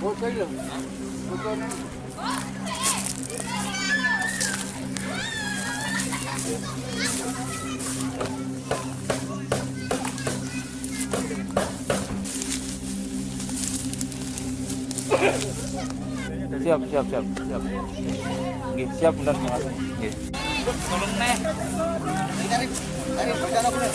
Siap, siap, siap, siap. Nggih, siap bocor aku nih.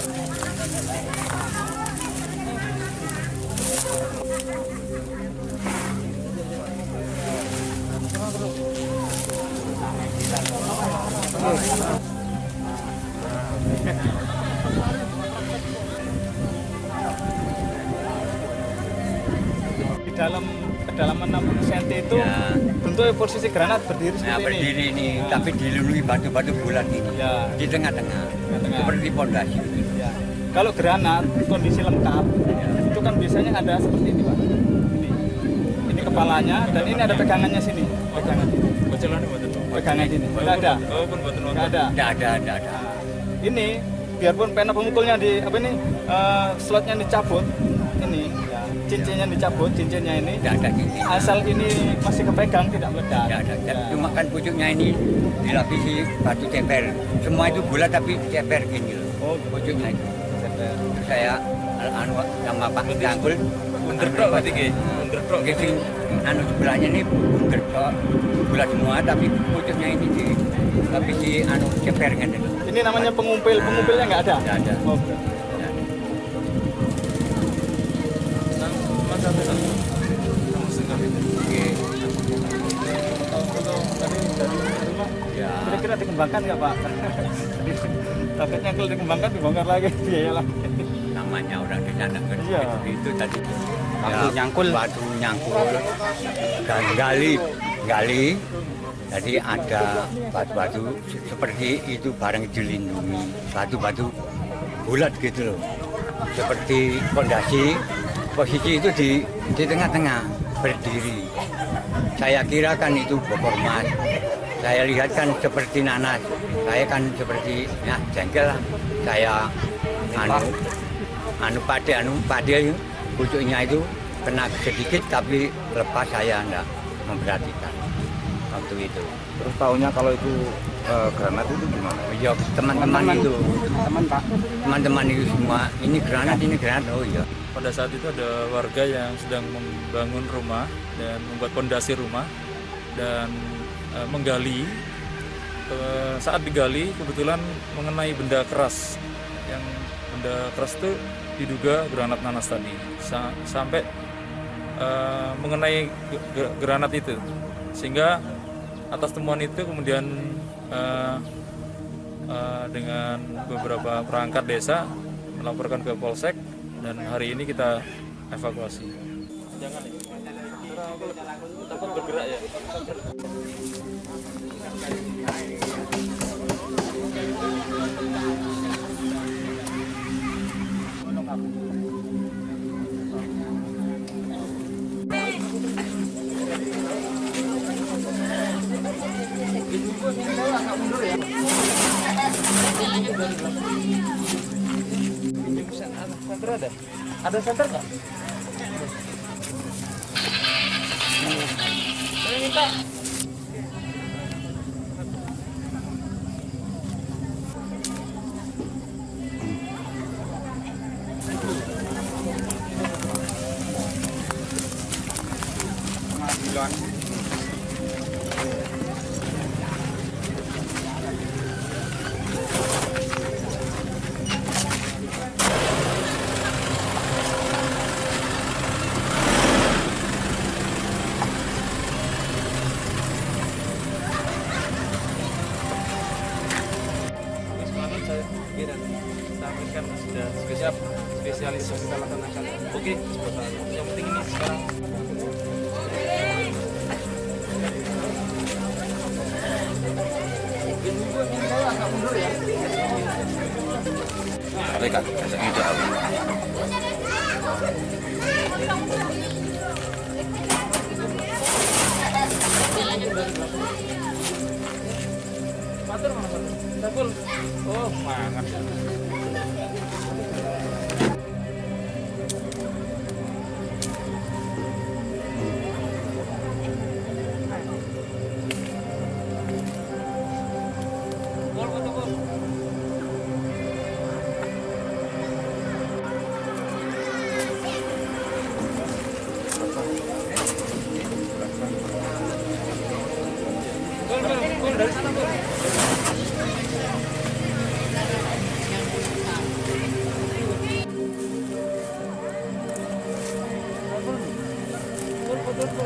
Di dalam kedalaman 60 cm itu Ya. bentuknya posisi granat berdiri Nah, seperti ini. berdiri ini, Ya. tapi dilindungi batu-batu bulat ini. Ya. Di tengah-tengah. Seperti pondasi. Ya. Kalau granat kondisi lengkap itu kan biasanya ada seperti ini pak. Ini, ini kepalanya dan ini ada pegangannya sini. Pegangan ini. Pegangan sini. Tidak ada. Tidak ada. Tidak ada, tidak ada. Ini biarpun pena pemukulnya di apa ini eh, slotnya dicabut ini ya, cincinnya dicabut cincinnya ini Tidak ada gini. asal ini masih kepegang tidak meledak Tidak ada. Ya. Cuma kan pucuknya ini dilapisi batu ceper. Semua itu bulat tapi ceper gini loh. oh Pucuknya itu. Terus saya anu sama Pak Cangkul Underdog berarti nggih. Underdog gitu. Anu sebelahnya ini underdog bulat semua tapi pucuknya ini di lapisi anu ceper kan itu. ini namanya pengumpil pengumpilnya nggak ada Nggak ada. oh, Ya. kira-kira dikembangkan nggak pak takutnya kalau dikembangkan dibongkar lagi biaya lagi namanya orang di sana kan. Iya. itu, itu tadi Batu nyangkul. batu nyangkul. Dan gali gali. Jadi ada batu-batu se- seperti itu barang dilindungi. Batu-batu bulat gitu loh. Seperti fondasi. Posisi itu di di tengah-tengah berdiri. Saya kira kan itu bokor emas saya lihat kan seperti nanas. Saya kan seperti ya jengkel lah. Saya anu anu pade anu pade pucuknya itu kena sedikit tapi lepas saya enggak memperhatikan waktu itu Terus tahunya kalau itu eh, granat itu gimana? ya teman-teman itu Teman Pak. teman-teman itu semua ini granat ini granat oh iya Pada saat itu ada warga yang sedang membangun rumah dan membuat pondasi rumah dan eh, menggali. Eh, saat digali kebetulan mengenai benda keras yang benda keras itu diduga granat nanas tadi Sa- sampai eh, mengenai ge- ge- granat itu sehingga atas temuan itu kemudian eh, eh, dengan beberapa perangkat desa melaporkan ke polsek dan hari ini kita evakuasi. Jangan ya. Takut bergerak ya. Ada ada center nggak? Saya minta Saya kira sampaikan sudah spesial spesialis kita laksanakan. Oke, yang penting ini sekarang Tapi kan, biasanya itu apa? Matur mana Pak? Sakul. Oh, mangan.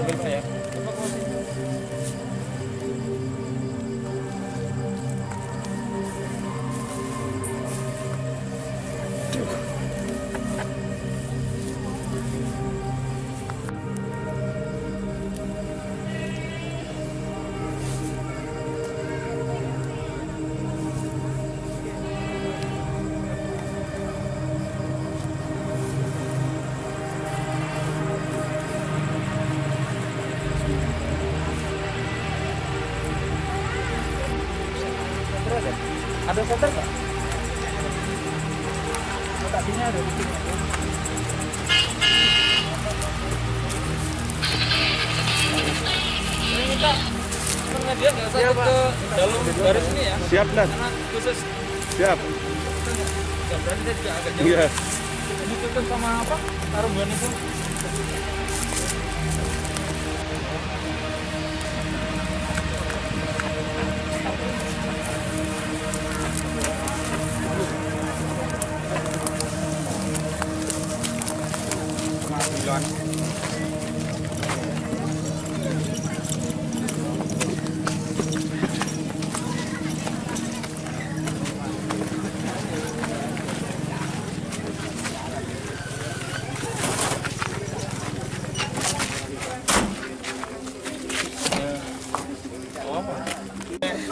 Panggil saya. Ada. Ini minta pengajian nggak satu ke dalam garis ini ya. Siap, Dan. Khusus Siap. ya berarti saya juga agak jauh. Iya. Ditutup sama apa? Tarumbuan itu.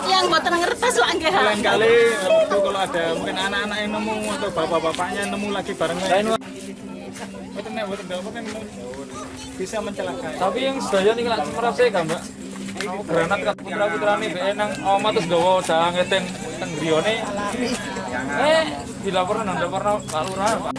Yang Lain kali kalau ada mungkin anak-anak yang nemu atau bapak-bapaknya nemu lagi bareng Kan bisa mencelakai. Tapi yang sedaya nih kan semerap saya kan mbak. Granat kan putra putra nih be nang oma terus gawa grione. Eh dilaporkan anda pernah pak lurah pak.